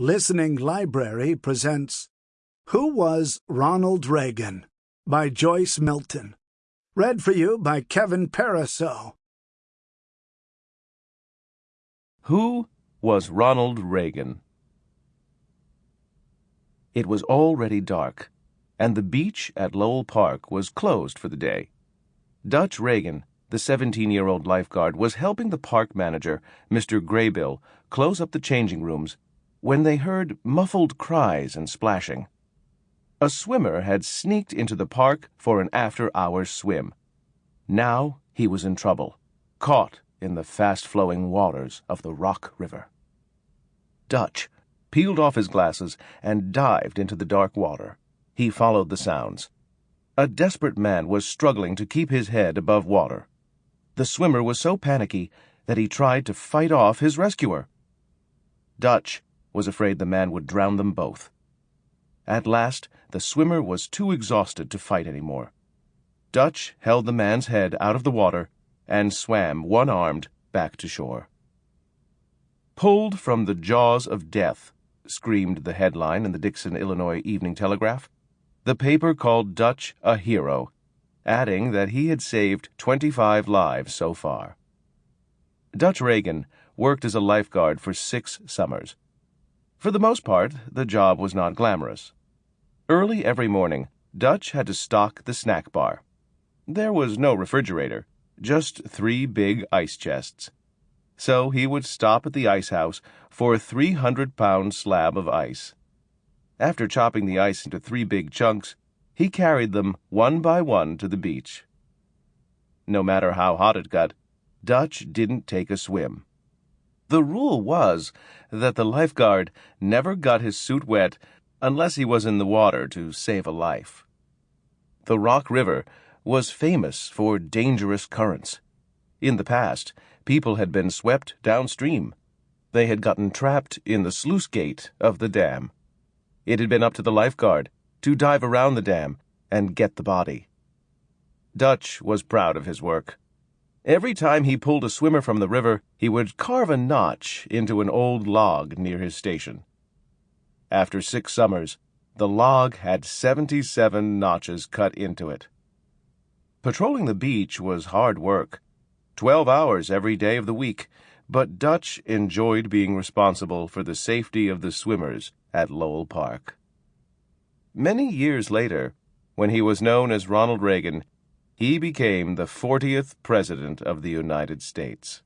Listening Library presents Who Was Ronald Reagan? by Joyce Milton. Read for you by Kevin Pariseau. Who was Ronald Reagan? It was already dark, and the beach at Lowell Park was closed for the day. Dutch Reagan, the 17 year old lifeguard, was helping the park manager, Mr. Graybill, close up the changing rooms when they heard muffled cries and splashing. A swimmer had sneaked into the park for an after hours swim. Now he was in trouble, caught in the fast flowing waters of the Rock River. Dutch peeled off his glasses and dived into the dark water. He followed the sounds. A desperate man was struggling to keep his head above water. The swimmer was so panicky that he tried to fight off his rescuer. Dutch was afraid the man would drown them both. At last, the swimmer was too exhausted to fight any more. Dutch held the man's head out of the water and swam one armed back to shore. Pulled from the jaws of death, screamed the headline in the Dixon, Illinois Evening Telegraph. The paper called Dutch a hero, adding that he had saved 25 lives so far. Dutch Reagan worked as a lifeguard for six summers. For the most part, the job was not glamorous. Early every morning, Dutch had to stock the snack bar. There was no refrigerator, just three big ice chests. So he would stop at the ice house for a 300 pound slab of ice. After chopping the ice into three big chunks, he carried them one by one to the beach. No matter how hot it got, Dutch didn't take a swim. The rule was that the lifeguard never got his suit wet unless he was in the water to save a life. The Rock River was famous for dangerous currents. In the past, people had been swept downstream. They had gotten trapped in the sluice gate of the dam. It had been up to the lifeguard to dive around the dam and get the body. Dutch was proud of his work. Every time he pulled a swimmer from the river, he would carve a notch into an old log near his station. After six summers, the log had 77 notches cut into it. Patrolling the beach was hard work, 12 hours every day of the week, but Dutch enjoyed being responsible for the safety of the swimmers at Lowell Park. Many years later, when he was known as Ronald Reagan, he became the 40th President of the United States.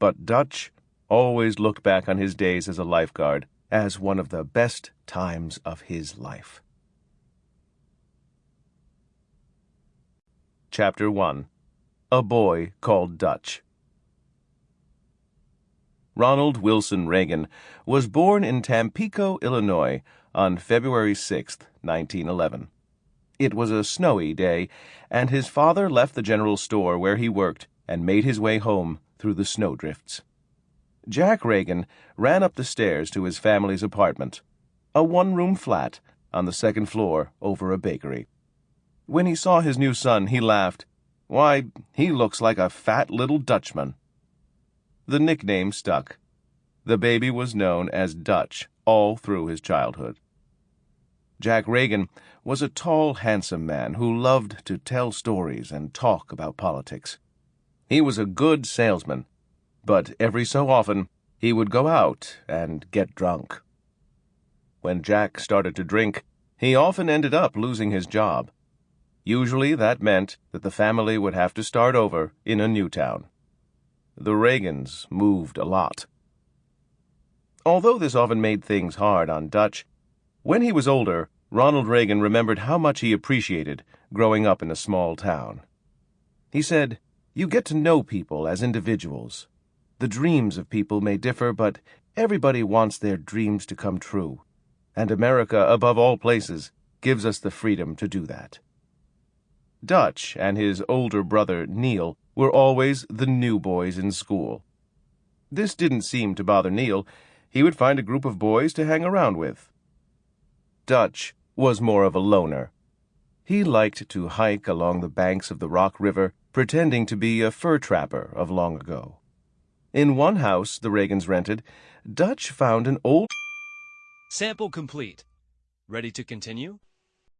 But Dutch always looked back on his days as a lifeguard as one of the best times of his life. Chapter 1 A Boy Called Dutch Ronald Wilson Reagan was born in Tampico, Illinois, on February 6, 1911. It was a snowy day, and his father left the general store where he worked and made his way home through the snowdrifts. Jack Reagan ran up the stairs to his family's apartment, a one room flat on the second floor over a bakery. When he saw his new son, he laughed. Why, he looks like a fat little Dutchman. The nickname stuck. The baby was known as Dutch all through his childhood. Jack Reagan was a tall, handsome man who loved to tell stories and talk about politics. He was a good salesman, but every so often he would go out and get drunk. When Jack started to drink, he often ended up losing his job. Usually that meant that the family would have to start over in a new town. The Reagans moved a lot. Although this often made things hard on Dutch, when he was older, Ronald Reagan remembered how much he appreciated growing up in a small town. He said, You get to know people as individuals. The dreams of people may differ, but everybody wants their dreams to come true. And America, above all places, gives us the freedom to do that. Dutch and his older brother, Neil, were always the new boys in school. This didn't seem to bother Neil. He would find a group of boys to hang around with. Dutch was more of a loner. He liked to hike along the banks of the Rock River, pretending to be a fur trapper of long ago. In one house the Reagans rented, Dutch found an old Sample complete. Ready to continue?